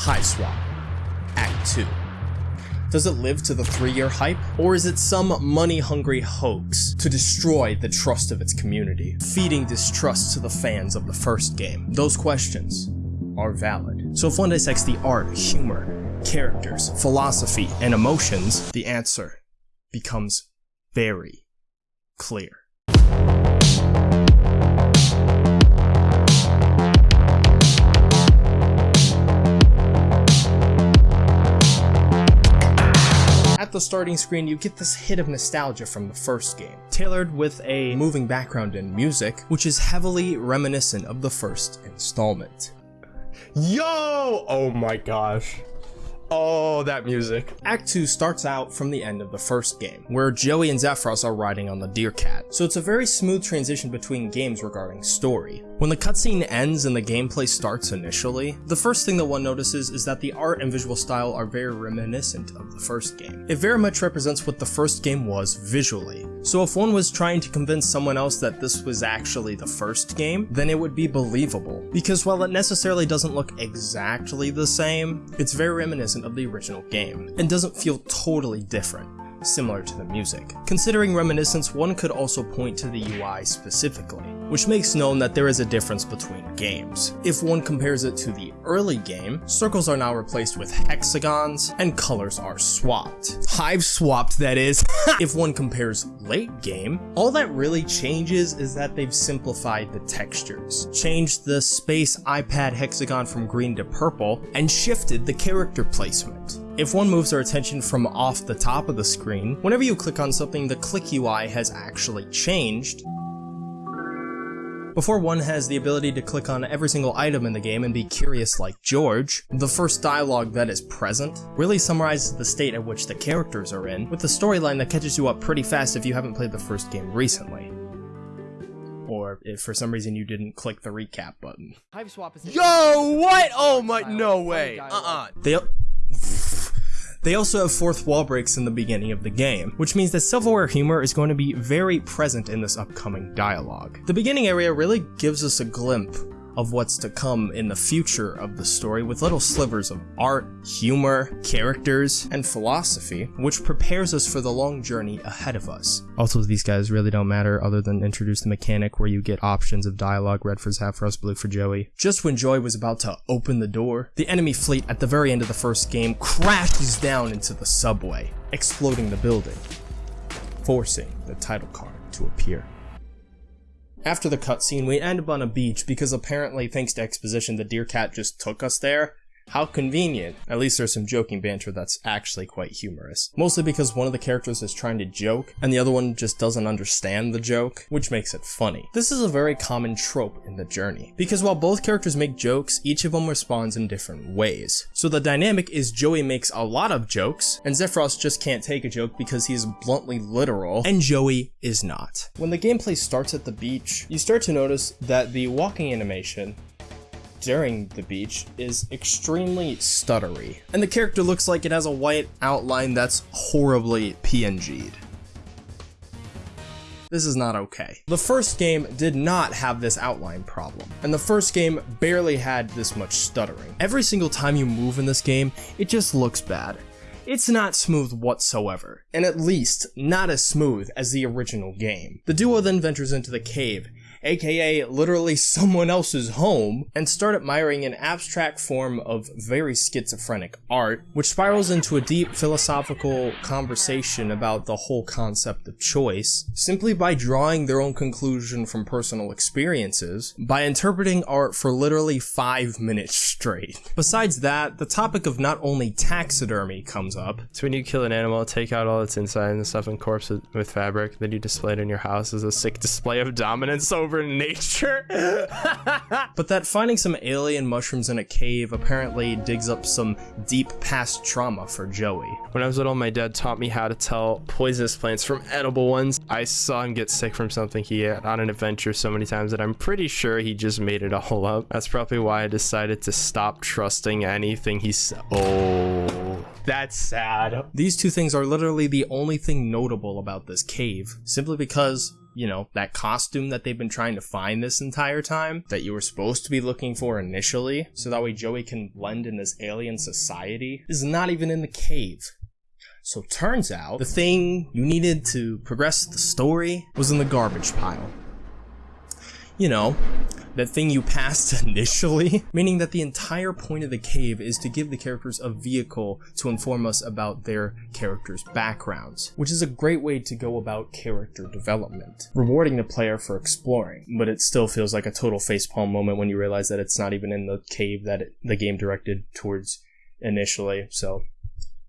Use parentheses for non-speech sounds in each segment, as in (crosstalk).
Hiveswap, Act 2. Does it live to the three year hype? Or is it some money hungry hoax to destroy the trust of its community, feeding distrust to the fans of the first game? Those questions are valid. So if one dissects the art, humor, characters, philosophy, and emotions, the answer becomes very clear. At the starting screen, you get this hit of nostalgia from the first game, tailored with a moving background and music, which is heavily reminiscent of the first installment. Yo! Oh my gosh. Oh, that music. Act 2 starts out from the end of the first game, where Joey and Xefros are riding on the Deer Cat, so it's a very smooth transition between games regarding story. When the cutscene ends and the gameplay starts initially, the first thing that one notices is that the art and visual style are very reminiscent of the first game. It very much represents what the first game was visually, so if one was trying to convince someone else that this was actually the first game, then it would be believable, because while it necessarily doesn't look exactly the same, it's very reminiscent of the original game, and doesn't feel totally different similar to the music. Considering reminiscence, one could also point to the UI specifically, which makes known that there is a difference between games. If one compares it to the early game, circles are now replaced with hexagons, and colors are swapped. Hive swapped, that is. (laughs) if one compares late game, all that really changes is that they've simplified the textures, changed the space iPad hexagon from green to purple, and shifted the character placement. If one moves our attention from off the top of the screen, whenever you click on something, the click UI has actually changed, before one has the ability to click on every single item in the game and be curious like George, the first dialogue that is present really summarizes the state at which the characters are in, with a storyline that catches you up pretty fast if you haven't played the first game recently. Or if for some reason you didn't click the recap button. Yo, what? Oh my, no way. Uh-uh. They they also have fourth wall breaks in the beginning of the game, which means that self-aware humor is going to be very present in this upcoming dialogue. The beginning area really gives us a glimpse of what's to come in the future of the story with little slivers of art, humor, characters, and philosophy, which prepares us for the long journey ahead of us. Also, these guys really don't matter other than introduce the mechanic where you get options of dialogue, red for Xefros, blue for Joey. Just when Joey was about to open the door, the enemy fleet at the very end of the first game crashes down into the subway, exploding the building, forcing the title card to appear. After the cutscene, we end up on a beach because apparently, thanks to exposition, the deer cat just took us there. How convenient. At least there's some joking banter that's actually quite humorous. Mostly because one of the characters is trying to joke, and the other one just doesn't understand the joke, which makes it funny. This is a very common trope in the journey, because while both characters make jokes, each of them responds in different ways. So the dynamic is Joey makes a lot of jokes, and Xefros just can't take a joke because he's bluntly literal, and Joey is not. When the gameplay starts at the beach, you start to notice that the walking animation during the beach is extremely stuttery, and the character looks like it has a white outline that's horribly PNG'd. This is not okay. The first game did not have this outline problem, and the first game barely had this much stuttering. Every single time you move in this game, it just looks bad. It's not smooth whatsoever, and at least not as smooth as the original game. The duo then ventures into the cave, aka literally (laughs) someone else's home, and start admiring an abstract form of very schizophrenic art, which spirals into a deep philosophical conversation about the whole concept of choice, simply by drawing their own conclusion from personal experiences, by interpreting art for literally five minutes straight. Besides that, the topic of not only taxidermy comes up. So when you kill an animal, take out all its inside and stuff and corpse it with fabric, then you display it in your house as a sick display of dominance over over nature. (laughs) but that finding some alien mushrooms in a cave apparently digs up some deep past trauma for Joey. When I was little, my dad taught me how to tell poisonous plants from edible ones. I saw him get sick from something he ate on an adventure so many times that I'm pretty sure he just made it all up. That's probably why I decided to stop trusting anything he said. Oh, that's sad. These two things are literally the only thing notable about this cave, simply because you know, that costume that they've been trying to find this entire time that you were supposed to be looking for initially, so that way Joey can blend in this alien society, is not even in the cave. So turns out the thing you needed to progress the story was in the garbage pile. You know, that thing you passed (laughs) initially, meaning that the entire point of the cave is to give the characters a vehicle to inform us about their characters' backgrounds, which is a great way to go about character development, rewarding the player for exploring, but it still feels like a total facepalm moment when you realize that it's not even in the cave that it, the game directed towards initially, so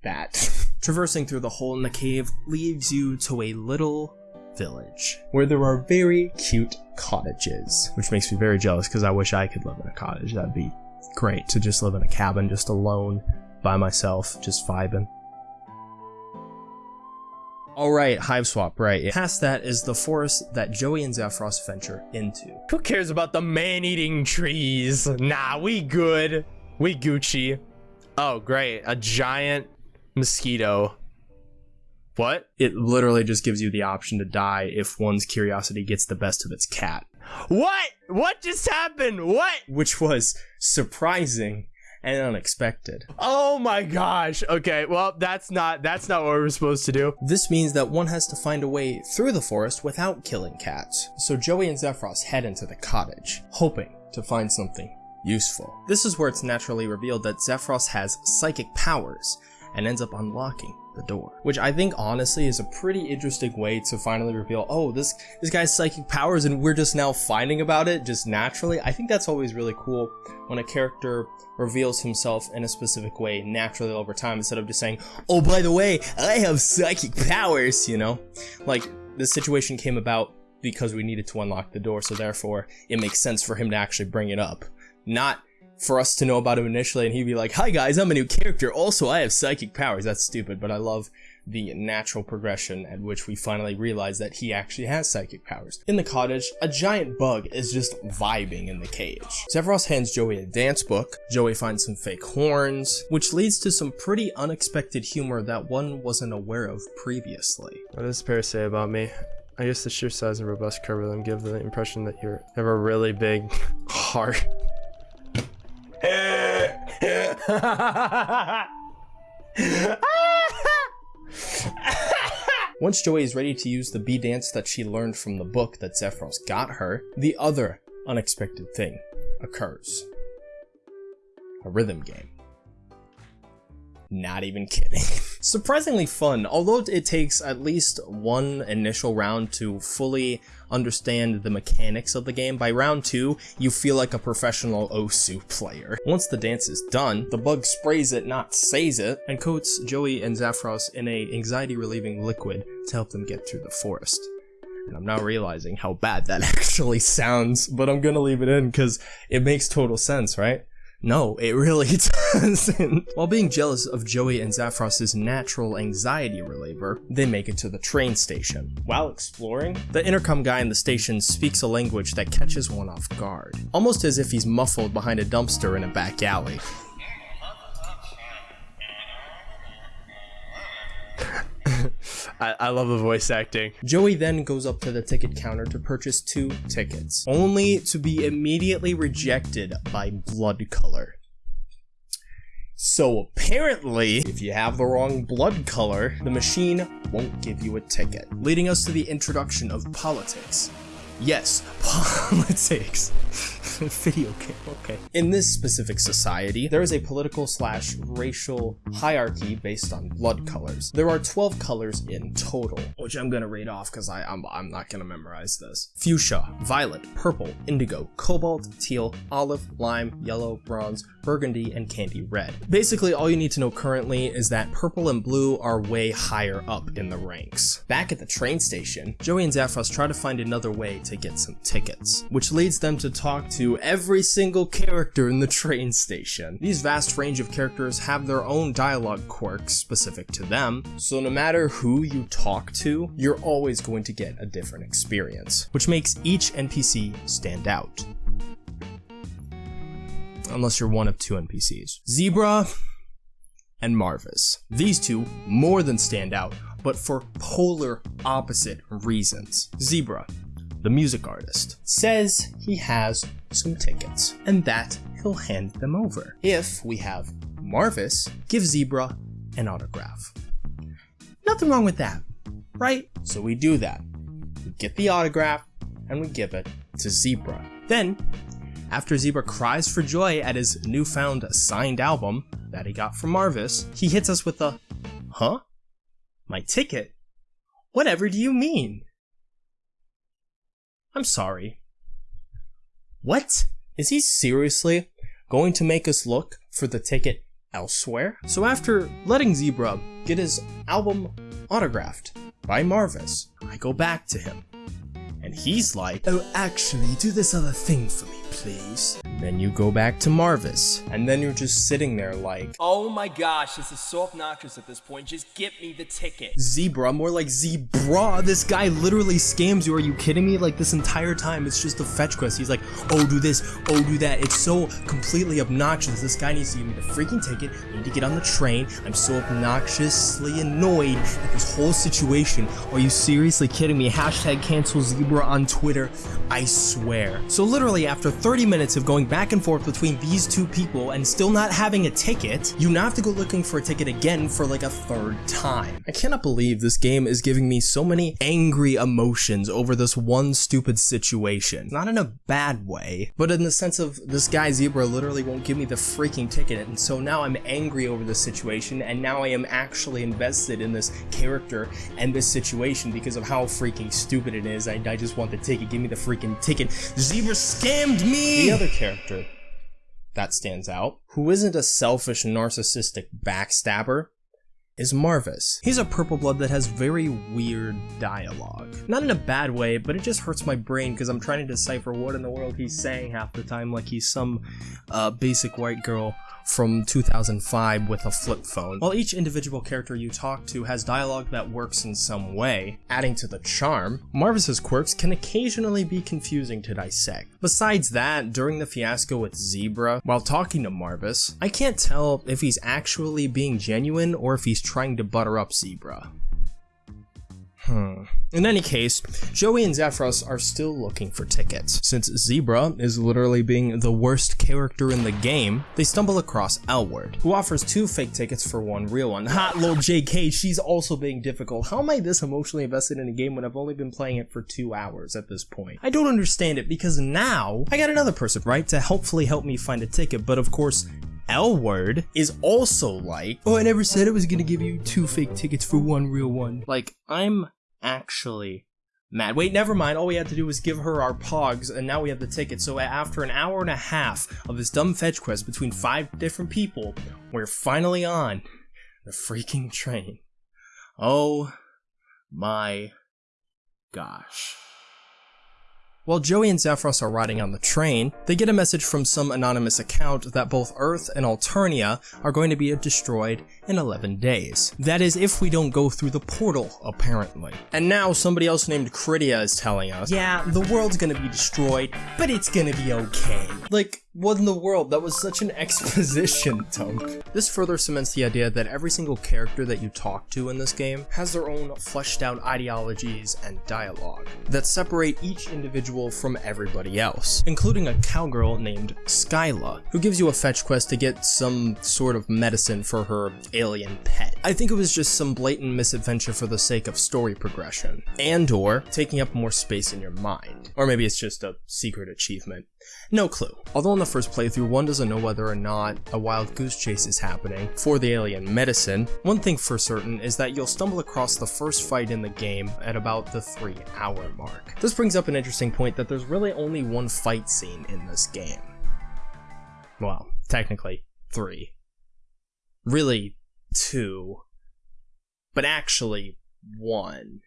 that. (laughs) Traversing through the hole in the cave leads you to a little village where there are very cute cottages, which makes me very jealous because I wish I could live in a cottage. That'd be great to just live in a cabin just alone by myself, just vibing. Alright, Hiveswap, right. Past that is the forest that Joey and Xefros venture into. Who cares about the man-eating trees? Nah, we good. We Gucci. Oh, great. A giant mosquito. What? It literally just gives you the option to die if one's curiosity gets the best of its cat. What? What just happened? What? Which was surprising and unexpected. Oh my gosh. Okay, well, that's not that's not what we're supposed to do. This means that one has to find a way through the forest without killing cats. So Joey and Xefros head into the cottage, hoping to find something useful. This is where it's naturally revealed that Xefros has psychic powers and ends up unlocking the door. Which I think honestly is a pretty interesting way to finally reveal, oh, this this guy's psychic powers and we're just now finding about it just naturally. I think that's always really cool when a character reveals himself in a specific way naturally over time instead of just saying, oh, by the way, I have psychic powers, you know? Like, this situation came about because we needed to unlock the door, so therefore it makes sense for him to actually bring it up. Not for us to know about him initially and he'd be like, hi guys, I'm a new character. Also, I have psychic powers. That's stupid, but I love the natural progression at which we finally realize that he actually has psychic powers. In the cottage, a giant bug is just vibing in the cage. Xefros hands Joey a dance book, Joey finds some fake horns, which leads to some pretty unexpected humor that one wasn't aware of previously. What does Pear say about me? I guess the sheer size and robust curve of them give the impression that you have a really big (laughs) heart. (laughs) Once Joey is ready to use the bee dance that she learned from the book that Xefros got her, the other unexpected thing occurs. A rhythm game. Not even kidding. (laughs) Surprisingly fun, although it takes at least one initial round to fully understand the mechanics of the game, by round 2, you feel like a professional Osu player. Once the dance is done, the bug sprays it, not says it, and coats Joey and Xefros in a anxiety-relieving liquid to help them get through the forest. And I'm now realizing how bad that (laughs) actually sounds, but I'm gonna leave it in because it makes total sense, right? No, it really (laughs) doesn't. While being jealous of Joey and Xefros' natural anxiety reliever, they make it to the train station. While exploring, the intercom guy in the station speaks a language that catches one off guard, almost as if he's muffled behind a dumpster in a back alley. (laughs) I, I love the voice acting. Joey then goes up to the ticket counter to purchase two tickets, only to be immediately rejected by blood color. So apparently, if you have the wrong blood color, the machine won't give you a ticket, leading us to the introduction of politics. Yes, (laughs) politics. (laughs) Video game, okay. In this specific society, there is a political slash racial hierarchy based on blood colors. There are 12 colors in total, which I'm gonna read off because I'm, I'm not gonna memorize this. Fuchsia, violet, purple, indigo, cobalt, teal, olive, lime, yellow, bronze, burgundy, and candy red. Basically, all you need to know currently is that purple and blue are way higher up in the ranks. Back at the train station, Joey and Xefros try to find another way to get some tickets, which leads them to talk to every single character in the train station. These vast range of characters have their own dialogue quirks specific to them, so no matter who you talk to, you're always going to get a different experience, which makes each NPC stand out unless you're one of two NPCs. Zebra and Marvus. These two more than stand out but for polar opposite reasons. Zebra, the music artist, says he has some tickets and that he'll hand them over if we have Marvus give Zebra an autograph. Nothing wrong with that, right? So we do that. We get the autograph and we give it to Zebra. Then, after Zebra cries for joy at his newfound signed album that he got from Marvus, he hits us with a, Huh? My ticket? Whatever do you mean? I'm sorry. What? Is he seriously going to make us look for the ticket elsewhere? So after letting Zebra get his album autographed by Marvus, I go back to him. And he's like, Oh, actually, do this other thing for me, please. Then you go back to Marvus, and then you're just sitting there like, Oh my gosh, this is so obnoxious at this point. Just get me the ticket. Zebra, more like Zebra. This guy literally scams you. Are you kidding me? Like this entire time, it's just a fetch quest. He's like, oh, do this, oh, do that. It's so completely obnoxious. This guy needs to give me the freaking ticket. I need to get on the train. I'm so obnoxiously annoyed at this whole situation. Are you seriously kidding me? Hashtag cancel Zebra on Twitter. I swear. So literally, after 30 minutes of going back and forth between these two people and still not having a ticket, you now have to go looking for a ticket again for like a third time. I cannot believe this game is giving me so many angry emotions over this one stupid situation. Not in a bad way, but in the sense of this guy Zebra literally won't give me the freaking ticket and so now I'm angry over this situation and now I am actually invested in this character and this situation because of how freaking stupid it is. I, I just want the ticket. Give me the freaking ticket. Zebra scammed me! The other character that stands out, who isn't a selfish, narcissistic backstabber, is Marvus. He's a purple blood that has very weird dialogue. Not in a bad way, but it just hurts my brain because I'm trying to decipher what in the world he's saying half the time like he's some uh, basic white girl from 2005 with a flip phone. While each individual character you talk to has dialogue that works in some way, adding to the charm, Marvus's quirks can occasionally be confusing to dissect. Besides that, during the fiasco with Zebra, while talking to Marvus, I can't tell if he's actually being genuine or if he's trying to butter up Zebra. Hmm. In any case, Joey and Xefros are still looking for tickets. Since Zebra is literally being the worst character in the game, they stumble across Elwurd, who offers two fake tickets for one real one. Ha, little JK, she's also being difficult. How am I this emotionally invested in a game when I've only been playing it for two hours at this point? I don't understand it because now I got another person, right, to hopefully help me find a ticket, but of course, Elwurd is also like, oh, I never said I was gonna give you two fake tickets for one real one. Like, I'm actually mad. Wait, never mind. All we had to do was give her our pogs, and now we have the ticket. So after an hour and a half of this dumb fetch quest between five different people, we're finally on the freaking train. Oh my gosh. While Joey and Xefros are riding on the train, they get a message from some anonymous account that both Earth and Alternia are going to be destroyed in 11 days. That is if we don't go through the portal, apparently. And now somebody else named Cridia is telling us, yeah, the world's gonna be destroyed, but it's gonna be okay. Like, what in the world? That was such an exposition (laughs) dunk. This further cements the idea that every single character that you talk to in this game has their own fleshed out ideologies and dialogue that separate each individual from everybody else, including a cowgirl named Skylla, who gives you a fetch quest to get some sort of medicine for her alien pet. I think it was just some blatant misadventure for the sake of story progression, and or taking up more space in your mind. Or maybe it's just a secret achievement. No clue. Although the first playthrough, one doesn't know whether or not a wild goose chase is happening for the alien medicine, one thing for certain is that you'll stumble across the first fight in the game at about the 3 hour mark. This brings up an interesting point that there's really only one fight scene in this game. Well, technically, three. Really, two. But actually, one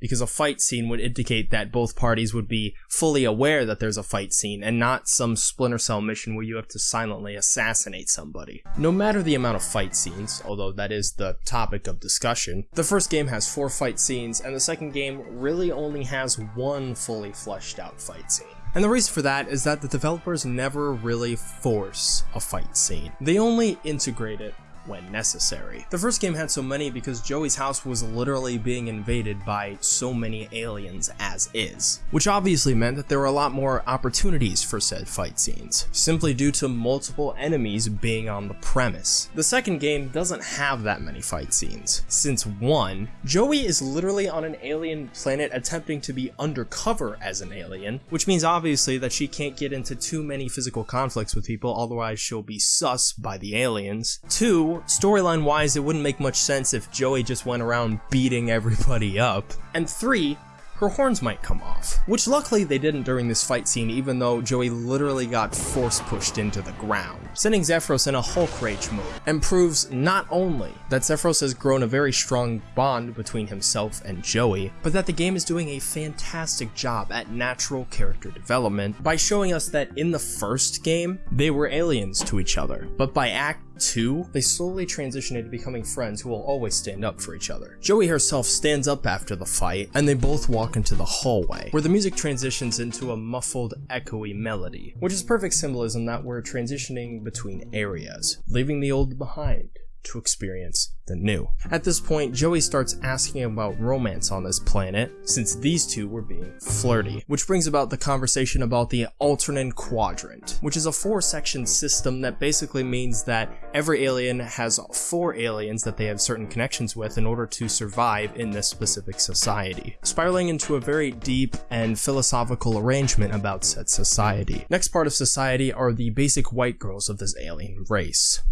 because a fight scene would indicate that both parties would be fully aware that there's a fight scene and not some Splinter Cell mission where you have to silently assassinate somebody. No matter the amount of fight scenes, although that is the topic of discussion, the first game has four fight scenes and the second game really only has one fully fleshed out fight scene. And the reason for that is that the developers never really force a fight scene. They only integrate it when necessary. The first game had so many because Joey's house was literally being invaded by so many aliens as is, which obviously meant that there were a lot more opportunities for said fight scenes, simply due to multiple enemies being on the premise. The second game doesn't have that many fight scenes, since one, Joey is literally on an alien planet attempting to be undercover as an alien, which means obviously that she can't get into too many physical conflicts with people, otherwise she'll be sus by the aliens. Two, storyline wise, it wouldn't make much sense if Joey just went around beating everybody up. And three, her horns might come off. Which luckily they didn't during this fight scene even though Joey literally got force pushed into the ground, sending Xefros in a Hulk rage mode, and proves not only that Xefros has grown a very strong bond between himself and Joey, but that the game is doing a fantastic job at natural character development by showing us that in the first game, they were aliens to each other, but by Act 2, they slowly transition into becoming friends who will always stand up for each other. Joey herself stands up after the fight, and they both walk into the hallway, where the music transitions into a muffled, echoey melody, which is perfect symbolism that we're transitioning between areas, leaving the old behind to experience the new. At this point, Joey starts asking about romance on this planet, since these two were being flirty, which brings about the conversation about the alternate quadrant, which is a four section system that basically means that every alien has four aliens that they have certain connections with in order to survive in this specific society, spiraling into a very deep and philosophical arrangement about said society. Next part of society are the basic white girls of this alien race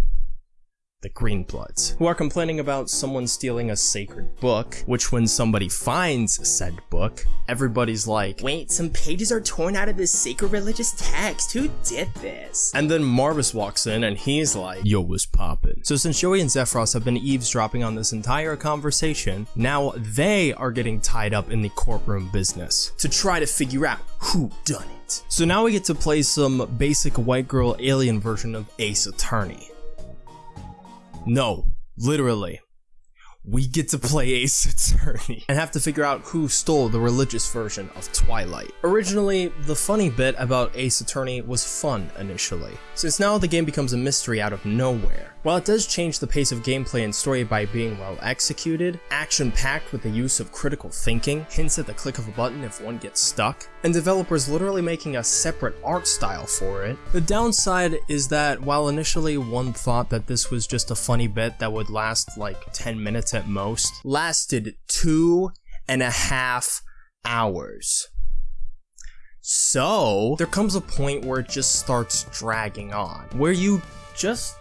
the Greenbloods, who are complaining about someone stealing a sacred book, which when somebody finds said book, everybody's like, Wait, some pages are torn out of this sacred religious text. Who did this? And then Marvus walks in and he's like, Yo, was poppin'. So since Joey and Xefros have been eavesdropping on this entire conversation, now they are getting tied up in the courtroom business to try to figure out who done it. So now we get to play some basic white girl alien version of Ace Attorney. No, literally. We get to play Ace Attorney and have to figure out who stole the religious version of Twilight. Originally, the funny bit about Ace Attorney was fun initially, since now the game becomes a mystery out of nowhere. While it does change the pace of gameplay and story by being well executed, action-packed with the use of critical thinking, hints at the click of a button if one gets stuck, and developers literally making a separate art style for it, the downside is that while initially one thought that this was just a funny bit that would last like 10 minutes at most, lasted two and a half hours. So, there comes a point where it just starts dragging on, where you just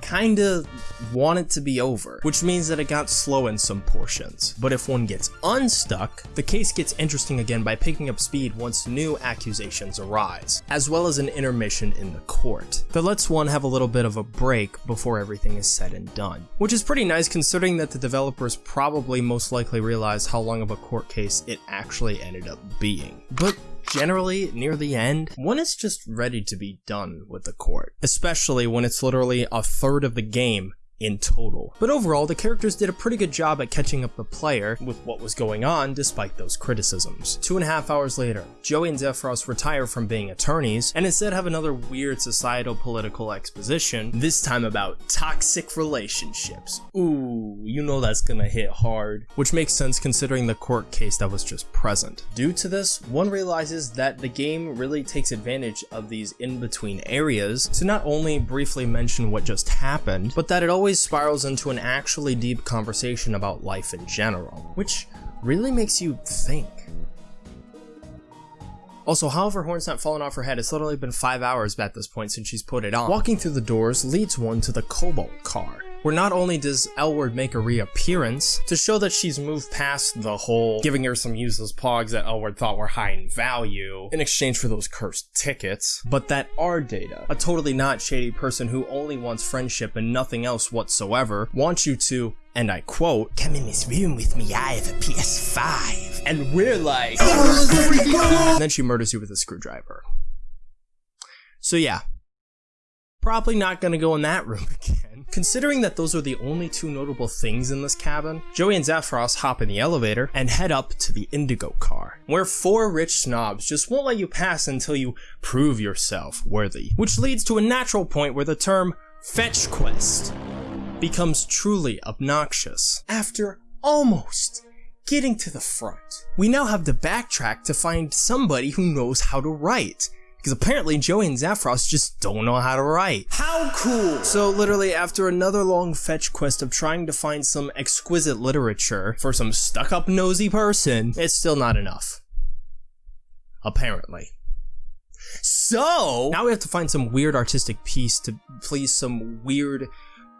kinda want it to be over, which means that it got slow in some portions. But if one gets unstuck, the case gets interesting again by picking up speed once new accusations arise, as well as an intermission in the court that lets one have a little bit of a break before everything is said and done. Which is pretty nice considering that the developers probably most likely realized how long of a court case it actually ended up being. But generally near the end, one is just ready to be done with the court, especially when it's literally a third of the game in total. But overall, the characters did a pretty good job at catching up the player with what was going on despite those criticisms. Two and a half hours later, Joey and Xefros retire from being attorneys and instead have another weird societal political exposition, this time about toxic relationships. Ooh, you know that's gonna hit hard. Which makes sense considering the court case that was just present. Due to this, one realizes that the game really takes advantage of these in-between areas to not only briefly mention what just happened, but that it always always spirals into an actually deep conversation about life in general, which really makes you think. Also, however, horns not fallen off her head? It's literally been 5 hours at this point since she's put it on. Walking through the doors leads one to the Cobalt car where not only does Elwurd make a reappearance to show that she's moved past the whole giving her some useless pogs that Elwurd thought were high in value in exchange for those cursed tickets, but that Ardata, a totally not shady person who only wants friendship and nothing else whatsoever, wants you to and I quote, Come in this room with me, I have a PS5. And we're like, and then she murders you with a screwdriver. So yeah, probably not gonna go in that (laughs) room again. Considering that those are the only two notable things in this cabin, Joey and Xefros hop in the elevator and head up to the Indigo car, where four rich snobs just won't let you pass until you prove yourself worthy. Which leads to a natural point where the term fetch quest becomes truly obnoxious. After almost getting to the front, we now have to backtrack to find somebody who knows how to write. Because apparently Joey and Xefros just don't know how to write. How cool! So literally after another long fetch quest of trying to find some exquisite literature for some stuck-up nosy person, it's still not enough. Apparently. So now we have to find some weird artistic piece to please some weird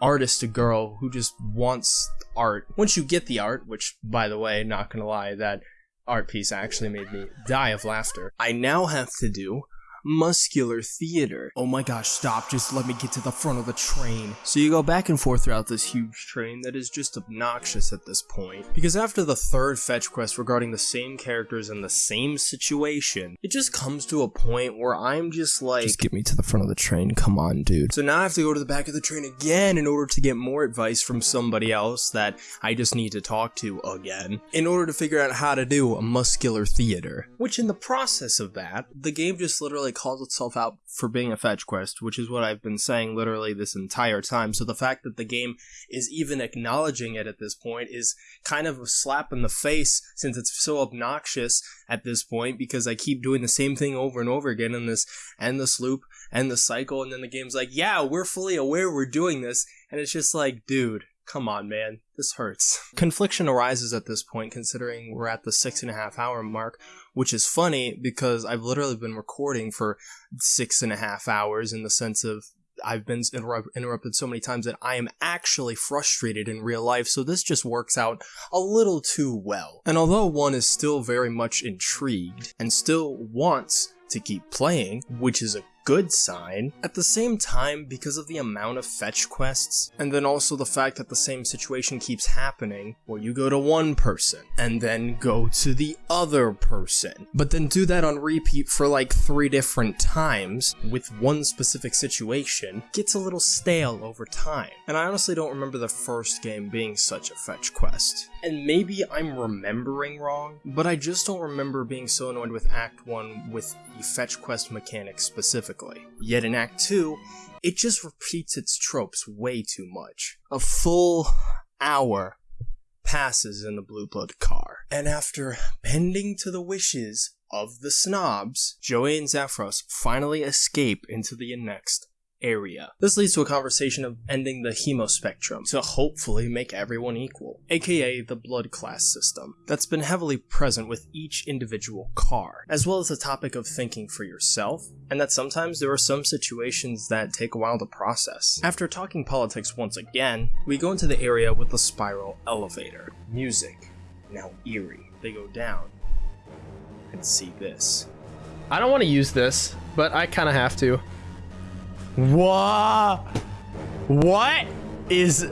artist girl who just wants art. Once you get the art, which by the way, not gonna lie, that art piece actually made me die of laughter. I now have to do muscular theater. Oh my gosh, stop, just let me get to the front of the train. So you go back and forth throughout this huge train that is just obnoxious at this point. Because after the third fetch quest regarding the same characters in the same situation, it just comes to a point where I'm just like, just get me to the front of the train, come on dude. So now I have to go to the back of the train again in order to get more advice from somebody else that I just need to talk to again, in order to figure out how to do a muscular theater. Which in the process of that, the game just literally calls itself out for being a fetch quest, which is what I've been saying literally this entire time. So the fact that the game is even acknowledging it at this point is kind of a slap in the face since it's so obnoxious at this point because I keep doing the same thing over and over again in this endless loop and the cycle and then the game's like, "Yeah, we're fully aware we're doing this." And it's just like, dude, come on, man. This hurts. Confliction arises at this point, considering we're at the six and a half hour mark, which is funny because I've literally been recording for six and a half hours in the sense of I've been interrupt- interrupted so many times that I am actually frustrated in real life, so this just works out a little too well. And although one is still very much intrigued and still wants to keep playing, which is a good sign. At the same time, because of the amount of fetch quests, and then also the fact that the same situation keeps happening, where you go to one person, and then go to the other person, but then do that on repeat for like three different times with one specific situation, gets a little stale over time. And I honestly don't remember the first game being such a fetch quest. And maybe I'm remembering wrong, but I just don't remember being so annoyed with Act 1 with the fetch quest mechanic specifically. Yet in Act 2, it just repeats its tropes way too much. A full hour passes in the Blue Blood car, and after bending to the wishes of the snobs, Joey and Xefros finally escape into the next area. This leads to a conversation of ending the hemospectrum to hopefully make everyone equal, aka the blood class system, that's been heavily present with each individual car, as well as the topic of thinking for yourself, and that sometimes there are some situations that take a while to process. After talking politics once again, we go into the area with the spiral elevator. Music, now eerie. They go down and see this. I don't want to use this, but I kind of have to. What? What is...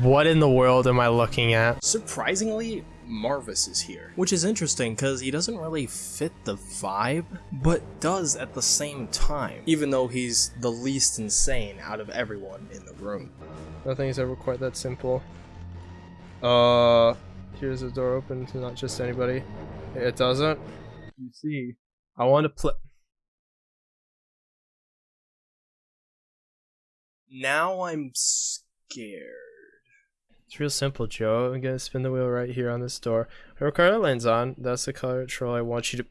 What in the world am I looking at? Surprisingly, Marvus is here, which is interesting because he doesn't really fit the vibe, but does at the same time, even though he's the least insane out of everyone in the room. Nothing is ever quite that simple. Uh, here's the door open to not just anybody. It doesn't. You see, I want to play. Now I'm scared. It's real simple, Joe. I'm gonna spin the wheel right here on this door. Car it lands on, that's the color troll I want you to.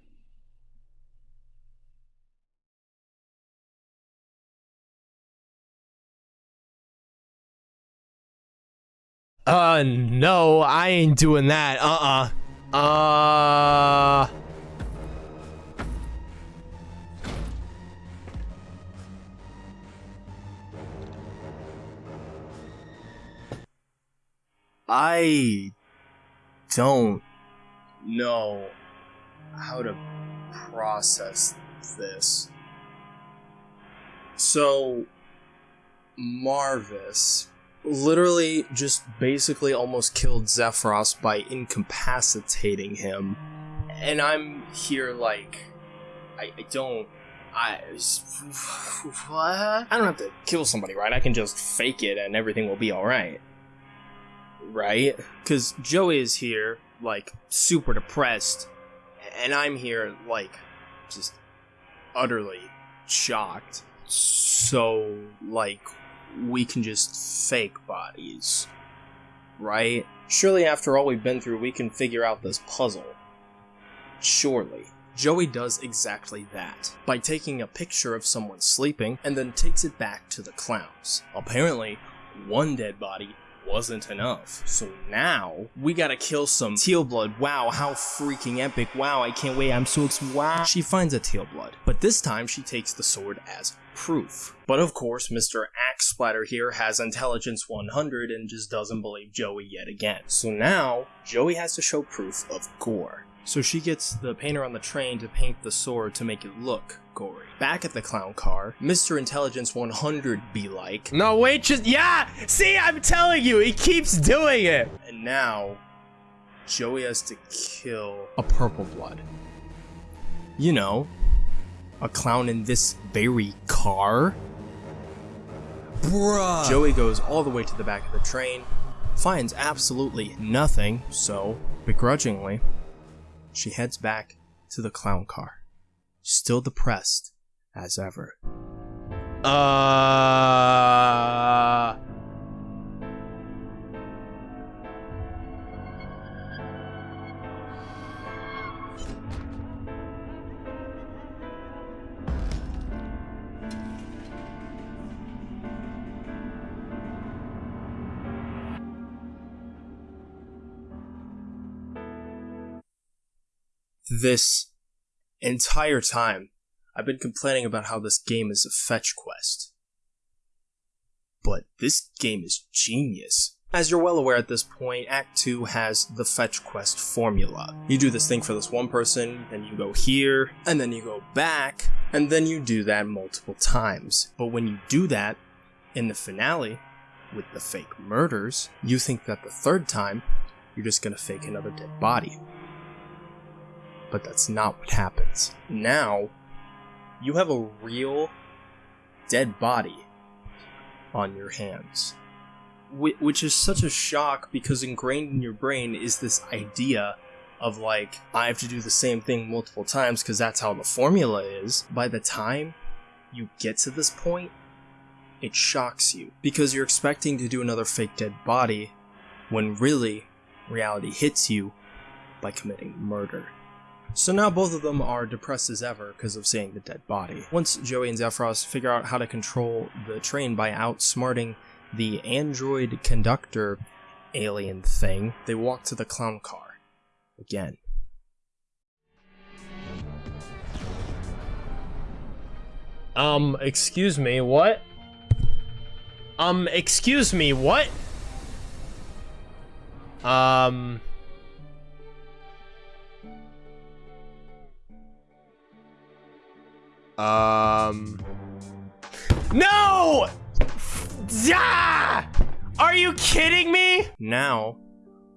Uh, no, I ain't doing that. Uh uh. Uh. I don't know how to process this. So, Marvus literally just basically almost killed Xefros by incapacitating him. And I'm here like, I, I don't. I, (sighs) what? I don't have to kill somebody, right? I can just fake it and everything will be alright right? Because Joey is here, like, super depressed, and I'm here, like, just utterly shocked. So, like, we can just fake bodies. Right? Surely, after all we've been through, we can figure out this puzzle. Surely. Joey does exactly that by taking a picture of someone sleeping and then takes it back to the clowns. Apparently, one dead body wasn't enough. So now we gotta kill some teal blood. Wow, how freaking epic. Wow, I can't wait. I'm so excited. Wow. She finds a teal blood, but this time she takes the sword as proof. But of course, Mr. Axe Splatter here has intelligence 100 and just doesn't believe Joey yet again. So now, Joey has to show proof of gore. So she gets the painter on the train to paint the sword to make it look gory. Back at the clown car, Mr. Intelligence 100 be like, No, wait, just yeah. See, I'm telling you, he keeps doing it. and now Joey has to kill a purple blood. You know, a clown in this very car. Bruh. Joey goes all the way to the back of the train, finds absolutely nothing, so, begrudgingly, she heads back to the clown car, still depressed as ever. Uh. This entire time, I've been complaining about how this game is a fetch quest. But this game is genius. As you're well aware at this point, Act 2 has the fetch quest formula. You do this thing for this one person, then you go here, and then you go back, and then you do that multiple times. But when you do that, in the finale, with the fake murders, you think that the third time, you're just gonna fake another dead body. But that's not what happens. Now, you have a real dead body on your hands. Wh- Which is such a shock because ingrained in your brain is this idea of like, I have to do the same thing multiple times because that's how the formula is. By the time you get to this point, it shocks you because you're expecting to do another fake dead body when really reality hits you by committing murder. So now both of them are depressed as ever because of seeing the dead body. Once Joey and Xefros figure out how to control the train by outsmarting the android conductor alien thing, they walk to the clown car. Again. Um, excuse me, what? Um, excuse me, what? Um. Um. No! Ah! Are you kidding me? Now,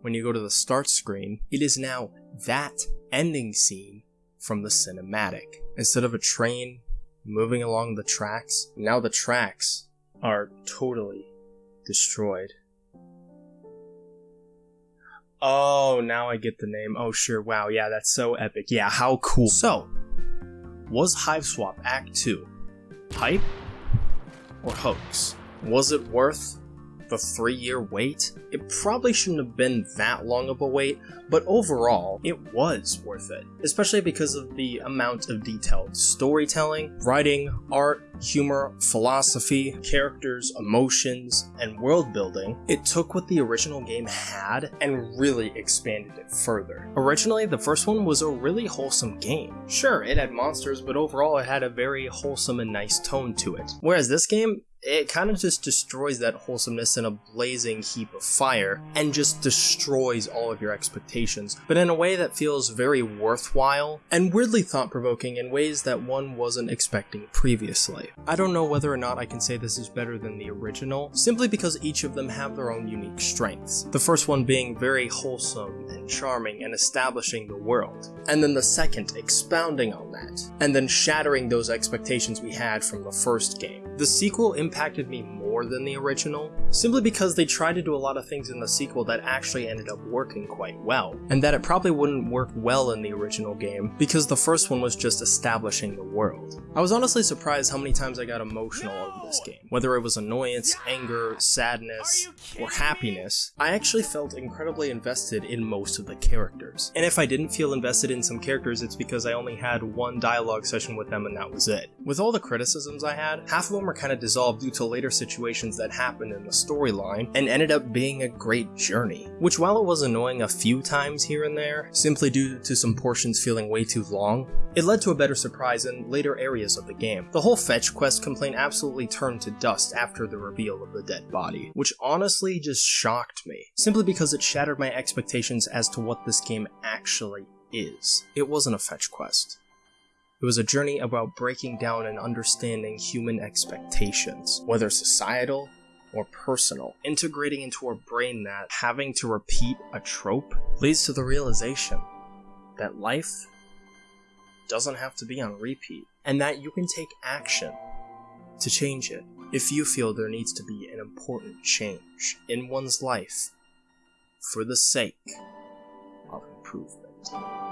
when you go to the start screen, it is now that ending scene from the cinematic. Instead of a train moving along the tracks, now the tracks are totally destroyed. Oh, now I get the name. Oh, sure. Wow. Yeah, that's so epic. Yeah, how cool. So, was Hiveswap Act 2 hype or hoax? Was it worth the three year wait? It probably shouldn't have been that long of a wait, but overall, it was worth it. Especially because of the amount of detailed storytelling, writing, art, humor, philosophy, characters, emotions, and world building. It took what the original game had and really expanded it further. Originally, the first one was a really wholesome game. Sure, it had monsters, but overall, it had a very wholesome and nice tone to it. Whereas this game, it kind of just destroys that wholesomeness in a blazing heap of fire and just destroys all of your expectations, but in a way that feels very worthwhile and weirdly thought provoking in ways that one wasn't expecting previously. I don't know whether or not I can say this is better than the original, simply because each of them have their own unique strengths. The first one being very wholesome and charming and establishing the world, and then the second expounding on that, and then shattering those expectations we had from the first game. The sequel impacted me more than the original, simply because they tried to do a lot of things in the sequel that actually ended up working quite well, and that it probably wouldn't work well in the original game because the first one was just establishing the world. I was honestly surprised how many times I got emotional over this game, whether it was annoyance, anger, sadness, or happiness. I actually felt incredibly invested in most of the characters, and if I didn't feel invested in some characters, it's because I only had one dialogue session with them and that was it. With all the criticisms I had, half of them were kind of dissolved due to later situations that happened in the storyline and ended up being a great journey. Which while it was annoying a few times here and there, simply due to some portions feeling way too long, it led to a better surprise in later areas of the game. The whole fetch quest complaint absolutely turned to dust after the reveal of the dead body, which honestly just shocked me, simply because it shattered my expectations as to what this game actually is. It wasn't a fetch quest. It was a journey about breaking down and understanding human expectations, whether societal or personal, integrating into our brain that having to repeat a trope leads to the realization that life doesn't have to be on repeat, and that you can take action to change it if you feel there needs to be an important change in one's life for the sake of improvement.